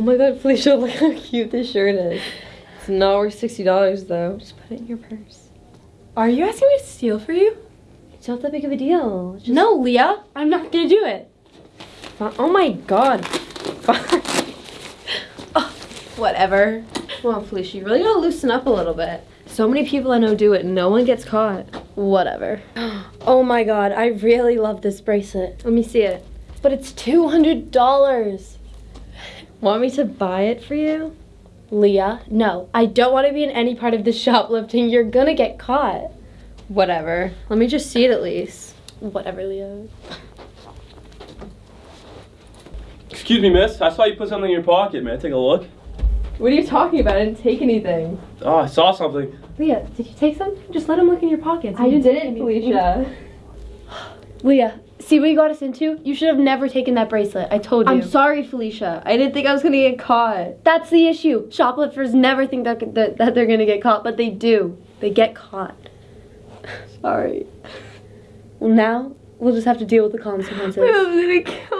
Oh my god, Felicia, look how cute this shirt is. It's not worth $60 though. Just put it in your purse. Are you asking me to steal for you? It's not that big of a deal. Just No, Leah. I'm not gonna do it. Oh my god. oh, Whatever. Come on, Felicia, you really gotta loosen up a little bit. So many people I know do it and no one gets caught. Whatever. Oh my god, I really love this bracelet. Let me see it. But it's $200. Want me to buy it for you? Leah, no. I don't want to be in any part of this shoplifting. You're gonna get caught. Whatever. Let me just see it at least. Whatever, Leah. Excuse me, miss. I saw you put something in your pocket, man. Take a look. What are you talking about? I didn't take anything. Oh, I saw something. Leah, did you take something? Just let him look in your pockets. I You didn't, Felicia. Leah, see what you got us into? You should have never taken that bracelet. I told you. I'm sorry, Felicia. I didn't think I was gonna get caught. That's the issue. Shoplifters never think that, that, that they're gonna get caught, but they do. They get caught. Sorry. Well, now we'll just have to deal with the consequences. I'm gonna kill